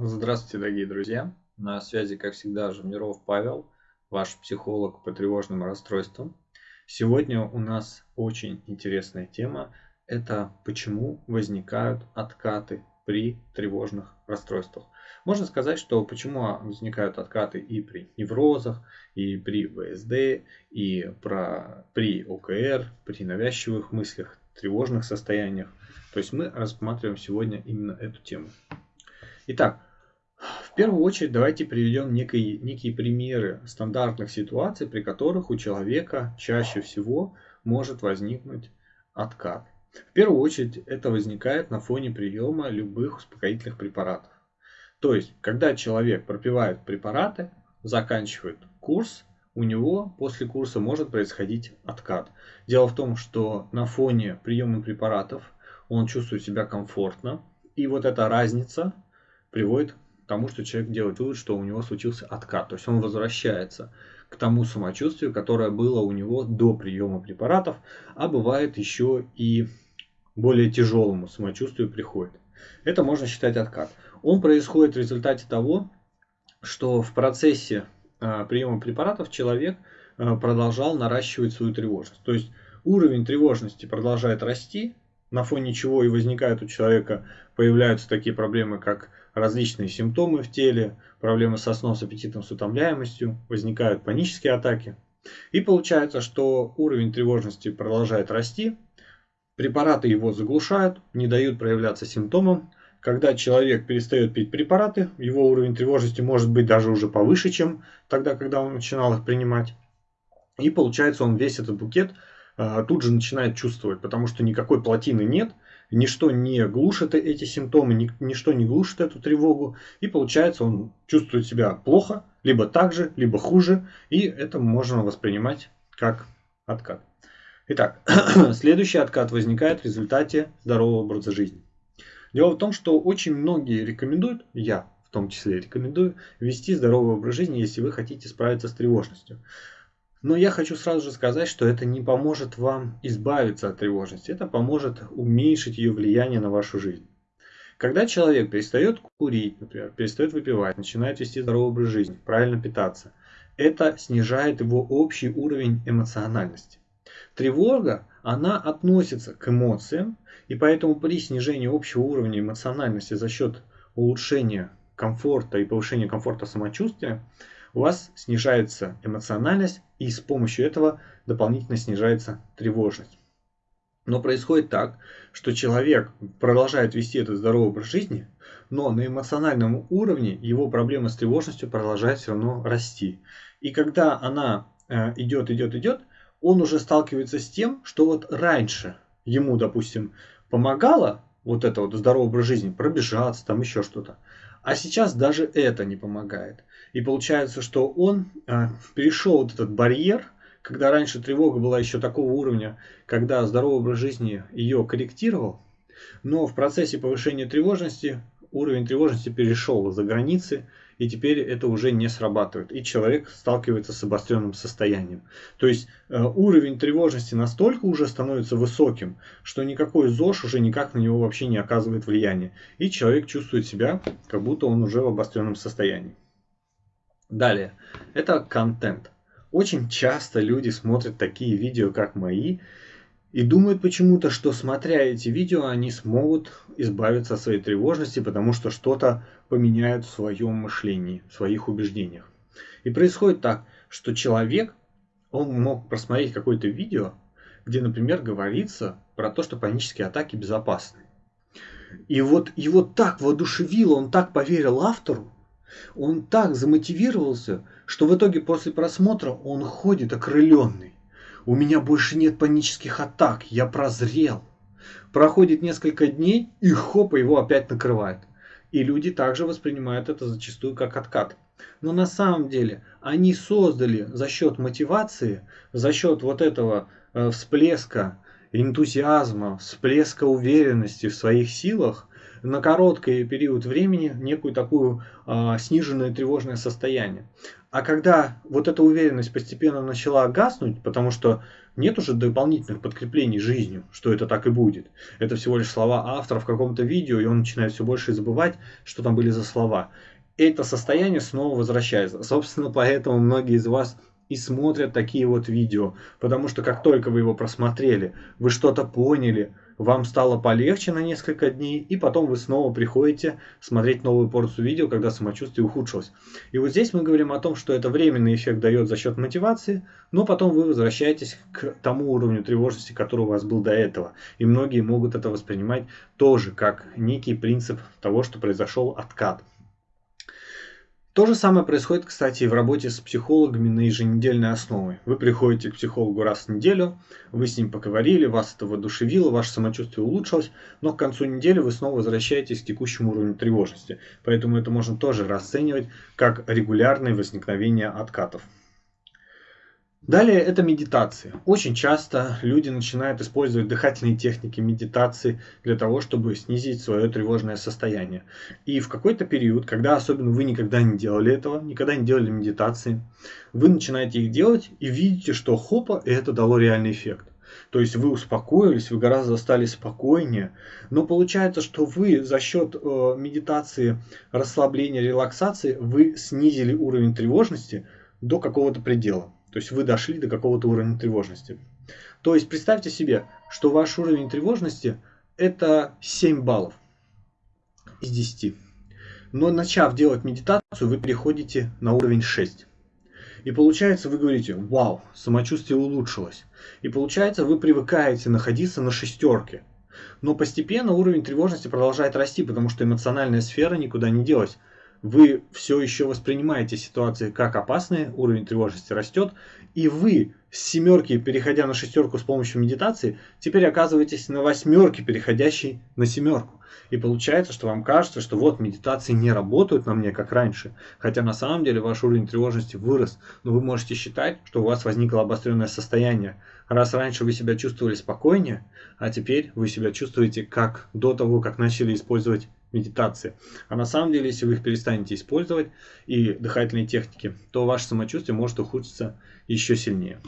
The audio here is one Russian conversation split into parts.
Здравствуйте, дорогие друзья! На связи, как всегда, Жемиров Павел, ваш психолог по тревожным расстройствам. Сегодня у нас очень интересная тема. Это почему возникают откаты при тревожных расстройствах. Можно сказать, что почему возникают откаты и при неврозах, и при ВСД, и про, при ОКР, при навязчивых мыслях, тревожных состояниях. То есть мы рассматриваем сегодня именно эту тему. Итак, первую очередь давайте приведем некие, некие примеры стандартных ситуаций, при которых у человека чаще всего может возникнуть откат. В первую очередь это возникает на фоне приема любых успокоительных препаратов. То есть, когда человек пропивает препараты, заканчивает курс, у него после курса может происходить откат. Дело в том, что на фоне приема препаратов он чувствует себя комфортно, и вот эта разница приводит тому, что человек делает вывод, что у него случился откат. То есть он возвращается к тому самочувствию, которое было у него до приема препаратов, а бывает еще и более тяжелому самочувствию приходит. Это можно считать откат. Он происходит в результате того, что в процессе а, приема препаратов человек а, продолжал наращивать свою тревожность. То есть уровень тревожности продолжает расти, на фоне чего и возникают у человека, появляются такие проблемы, как различные симптомы в теле, проблемы со сном, с аппетитом, с утомляемостью, возникают панические атаки. И получается, что уровень тревожности продолжает расти, препараты его заглушают, не дают проявляться симптомам. Когда человек перестает пить препараты, его уровень тревожности может быть даже уже повыше, чем тогда, когда он начинал их принимать. И получается, он весь этот букет а, тут же начинает чувствовать, потому что никакой плотины нет – ничто не глушит эти симптомы, ничто не глушит эту тревогу, и получается он чувствует себя плохо, либо так же, либо хуже, и это можно воспринимать как откат. Итак, следующий откат возникает в результате здорового образа жизни. Дело в том, что очень многие рекомендуют, я в том числе рекомендую, вести здоровый образ жизни, если вы хотите справиться с тревожностью. Но я хочу сразу же сказать, что это не поможет вам избавиться от тревожности, это поможет уменьшить ее влияние на вашу жизнь. Когда человек перестает курить, например, перестает выпивать, начинает вести здоровый образ жизни, правильно питаться, это снижает его общий уровень эмоциональности. Тревога, она относится к эмоциям, и поэтому при снижении общего уровня эмоциональности за счет улучшения комфорта и повышения комфорта самочувствия, у вас снижается эмоциональность, и с помощью этого дополнительно снижается тревожность. Но происходит так, что человек продолжает вести этот здоровый образ жизни, но на эмоциональном уровне его проблема с тревожностью продолжает все равно расти. И когда она э, идет, идет, идет, он уже сталкивается с тем, что вот раньше ему, допустим, помогало вот это вот здоровый образ жизни, пробежаться, там еще что-то. А сейчас даже это не помогает. И получается, что он э, перешел вот этот барьер, когда раньше тревога была еще такого уровня, когда здоровый образ жизни ее корректировал, но в процессе повышения тревожности уровень тревожности перешел за границы, и теперь это уже не срабатывает, и человек сталкивается с обостренным состоянием. То есть э, уровень тревожности настолько уже становится высоким, что никакой ЗОЖ уже никак на него вообще не оказывает влияния, и человек чувствует себя, как будто он уже в обостренном состоянии. Далее, это контент. Очень часто люди смотрят такие видео, как мои, и думают почему-то, что смотря эти видео, они смогут избавиться от своей тревожности, потому что что-то поменяют в своем мышлении, в своих убеждениях. И происходит так, что человек, он мог просмотреть какое-то видео, где, например, говорится про то, что панические атаки безопасны. И вот его так воодушевило, он так поверил автору, он так замотивировался, что в итоге после просмотра он ходит окрыленный. У меня больше нет панических атак, я прозрел. Проходит несколько дней и хопа его опять накрывает. И люди также воспринимают это зачастую как откат. Но на самом деле они создали за счет мотивации, за счет вот этого э, всплеска энтузиазма, всплеска уверенности в своих силах, на короткий период времени некую такую а, сниженное тревожное состояние. А когда вот эта уверенность постепенно начала гаснуть, потому что нет уже дополнительных подкреплений жизнью, что это так и будет. Это всего лишь слова автора в каком-то видео, и он начинает все больше забывать, что там были за слова. Это состояние снова возвращается. Собственно, поэтому многие из вас и смотрят такие вот видео, потому что как только вы его просмотрели, вы что-то поняли, вам стало полегче на несколько дней, и потом вы снова приходите смотреть новую порцию видео, когда самочувствие ухудшилось. И вот здесь мы говорим о том, что это временный эффект дает за счет мотивации, но потом вы возвращаетесь к тому уровню тревожности, который у вас был до этого. И многие могут это воспринимать тоже как некий принцип того, что произошел откат. То же самое происходит, кстати, и в работе с психологами на еженедельной основе. Вы приходите к психологу раз в неделю, вы с ним поговорили, вас это воодушевило, ваше самочувствие улучшилось, но к концу недели вы снова возвращаетесь к текущему уровню тревожности. Поэтому это можно тоже расценивать как регулярное возникновение откатов. Далее это медитация. Очень часто люди начинают использовать дыхательные техники медитации для того, чтобы снизить свое тревожное состояние. И в какой-то период, когда особенно вы никогда не делали этого, никогда не делали медитации, вы начинаете их делать и видите, что хопа, это дало реальный эффект. То есть вы успокоились, вы гораздо стали спокойнее, но получается, что вы за счет э, медитации, расслабления, релаксации, вы снизили уровень тревожности до какого-то предела. То есть вы дошли до какого-то уровня тревожности. То есть представьте себе, что ваш уровень тревожности это 7 баллов из 10. Но начав делать медитацию, вы переходите на уровень 6. И получается, вы говорите, вау, самочувствие улучшилось. И получается, вы привыкаете находиться на шестерке. Но постепенно уровень тревожности продолжает расти, потому что эмоциональная сфера никуда не делась вы все еще воспринимаете ситуации как опасные, уровень тревожности растет, и вы с семерки, переходя на шестерку с помощью медитации, теперь оказываетесь на восьмерке, переходящей на семерку. И получается, что вам кажется, что вот медитации не работают на мне, как раньше. Хотя на самом деле ваш уровень тревожности вырос. Но вы можете считать, что у вас возникло обостренное состояние. Раз раньше вы себя чувствовали спокойнее, а теперь вы себя чувствуете как до того, как начали использовать медитации. А на самом деле, если вы их перестанете использовать и дыхательные техники, то ваше самочувствие может ухудшиться еще сильнее.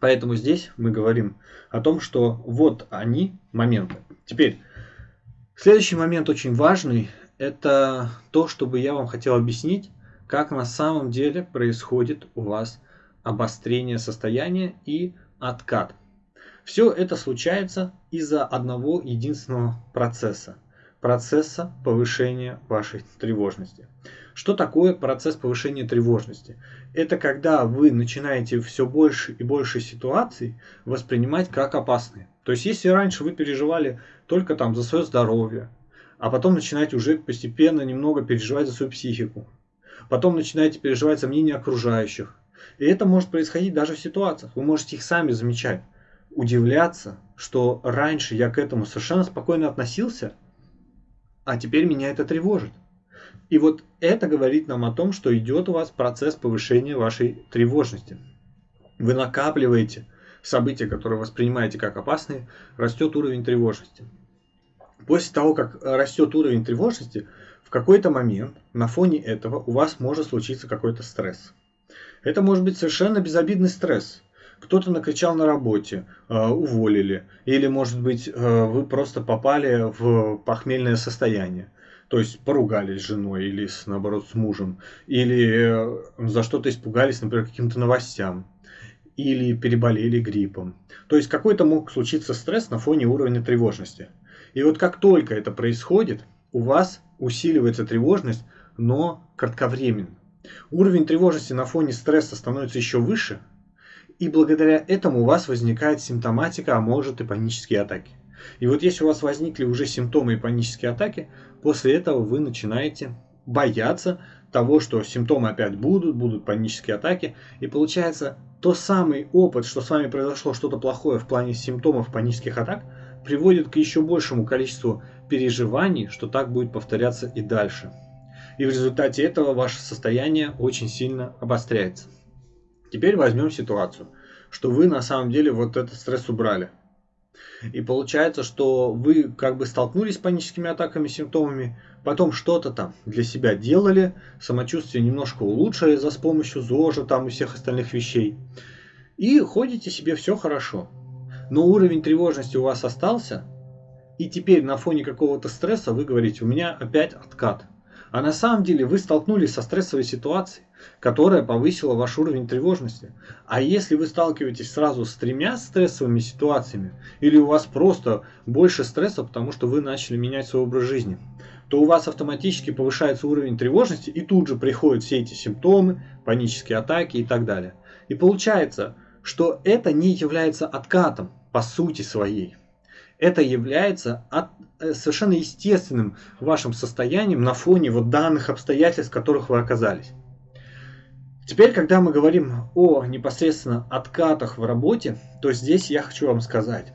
Поэтому здесь мы говорим о том, что вот они моменты. Теперь, следующий момент очень важный, это то, чтобы я вам хотел объяснить, как на самом деле происходит у вас обострение состояния и откат. Все это случается из-за одного единственного процесса – процесса повышения вашей тревожности. Что такое процесс повышения тревожности? Это когда вы начинаете все больше и больше ситуаций воспринимать как опасные. То есть, если раньше вы переживали только там за свое здоровье, а потом начинаете уже постепенно немного переживать за свою психику, потом начинаете переживать за мнение окружающих. И это может происходить даже в ситуациях. Вы можете их сами замечать, удивляться, что раньше я к этому совершенно спокойно относился – а теперь меня это тревожит. И вот это говорит нам о том, что идет у вас процесс повышения вашей тревожности. Вы накапливаете события, которые воспринимаете как опасные, растет уровень тревожности. После того, как растет уровень тревожности, в какой-то момент на фоне этого у вас может случиться какой-то стресс. Это может быть совершенно безобидный стресс кто-то накричал на работе, э, уволили, или, может быть, э, вы просто попали в похмельное состояние. То есть поругались с женой или, наоборот, с мужем. Или э, за что-то испугались, например, каким-то новостям. Или переболели гриппом. То есть какой-то мог случиться стресс на фоне уровня тревожности. И вот как только это происходит, у вас усиливается тревожность, но кратковременно. Уровень тревожности на фоне стресса становится еще выше – и благодаря этому у вас возникает симптоматика, а может и панические атаки. И вот если у вас возникли уже симптомы и панические атаки, после этого вы начинаете бояться того, что симптомы опять будут, будут панические атаки. И получается, то самый опыт, что с вами произошло что-то плохое в плане симптомов панических атак, приводит к еще большему количеству переживаний, что так будет повторяться и дальше. И в результате этого ваше состояние очень сильно обостряется. Теперь возьмем ситуацию, что вы на самом деле вот этот стресс убрали. И получается, что вы как бы столкнулись с паническими атаками, симптомами, потом что-то там для себя делали, самочувствие немножко улучшили за с помощью ЗОЖа там и всех остальных вещей. И ходите себе все хорошо. Но уровень тревожности у вас остался, и теперь на фоне какого-то стресса вы говорите, у меня опять откат. А на самом деле вы столкнулись со стрессовой ситуацией, которая повысила ваш уровень тревожности. А если вы сталкиваетесь сразу с тремя стрессовыми ситуациями, или у вас просто больше стресса, потому что вы начали менять свой образ жизни, то у вас автоматически повышается уровень тревожности, и тут же приходят все эти симптомы, панические атаки и так далее. И получается, что это не является откатом по сути своей это является от, э, совершенно естественным вашим состоянием на фоне вот данных обстоятельств, в которых вы оказались. Теперь, когда мы говорим о непосредственно откатах в работе, то здесь я хочу вам сказать,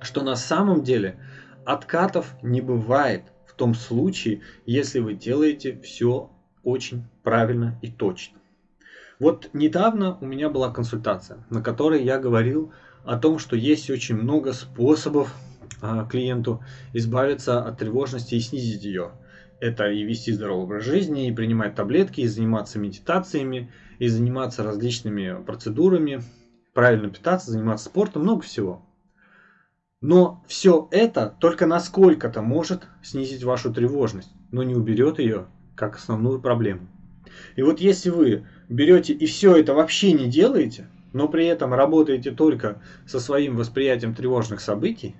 что на самом деле откатов не бывает в том случае, если вы делаете все очень правильно и точно. Вот недавно у меня была консультация, на которой я говорил о том, что есть очень много способов а, клиенту избавиться от тревожности и снизить ее. Это и вести здоровый образ жизни, и принимать таблетки, и заниматься медитациями, и заниматься различными процедурами, правильно питаться, заниматься спортом, много всего. Но все это только насколько-то может снизить вашу тревожность, но не уберет ее как основную проблему. И вот если вы берете и все это вообще не делаете, но при этом работаете только со своим восприятием тревожных событий,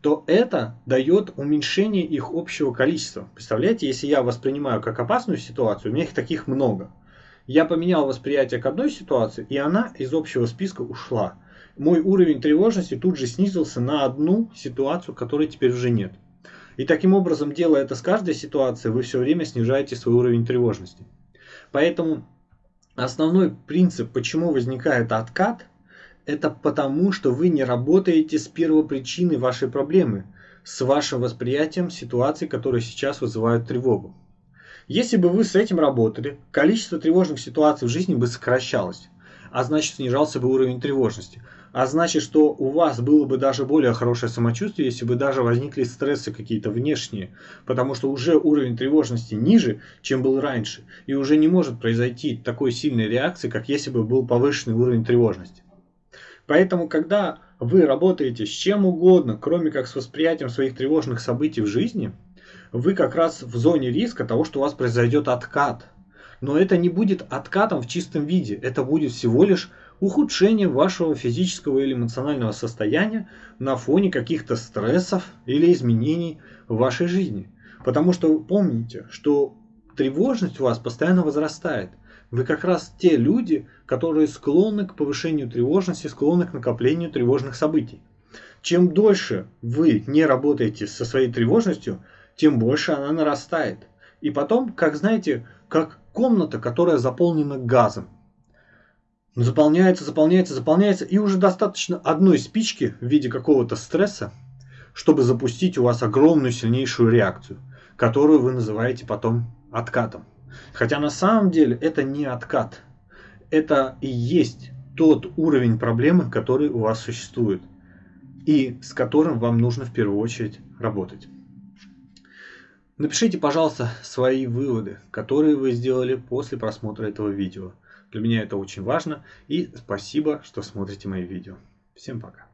то это дает уменьшение их общего количества. Представляете, если я воспринимаю как опасную ситуацию, у меня их таких много. Я поменял восприятие к одной ситуации, и она из общего списка ушла. Мой уровень тревожности тут же снизился на одну ситуацию, которой теперь уже нет. И таким образом, делая это с каждой ситуацией, вы все время снижаете свой уровень тревожности. Поэтому Основной принцип, почему возникает откат, это потому, что вы не работаете с первопричиной вашей проблемы, с вашим восприятием ситуаций, которые сейчас вызывают тревогу. Если бы вы с этим работали, количество тревожных ситуаций в жизни бы сокращалось, а значит снижался бы уровень тревожности. А значит, что у вас было бы даже более хорошее самочувствие, если бы даже возникли стрессы какие-то внешние, потому что уже уровень тревожности ниже, чем был раньше, и уже не может произойти такой сильной реакции, как если бы был повышенный уровень тревожности. Поэтому, когда вы работаете с чем угодно, кроме как с восприятием своих тревожных событий в жизни, вы как раз в зоне риска того, что у вас произойдет откат. Но это не будет откатом в чистом виде, это будет всего лишь ухудшение вашего физического или эмоционального состояния на фоне каких-то стрессов или изменений в вашей жизни. Потому что помните, что тревожность у вас постоянно возрастает. Вы как раз те люди, которые склонны к повышению тревожности, склонны к накоплению тревожных событий. Чем дольше вы не работаете со своей тревожностью, тем больше она нарастает. И потом, как знаете, как комната, которая заполнена газом. Заполняется, заполняется, заполняется, и уже достаточно одной спички в виде какого-то стресса, чтобы запустить у вас огромную сильнейшую реакцию, которую вы называете потом откатом. Хотя на самом деле это не откат. Это и есть тот уровень проблемы, который у вас существует. И с которым вам нужно в первую очередь работать. Напишите, пожалуйста, свои выводы, которые вы сделали после просмотра этого видео. Для меня это очень важно. И спасибо, что смотрите мои видео. Всем пока.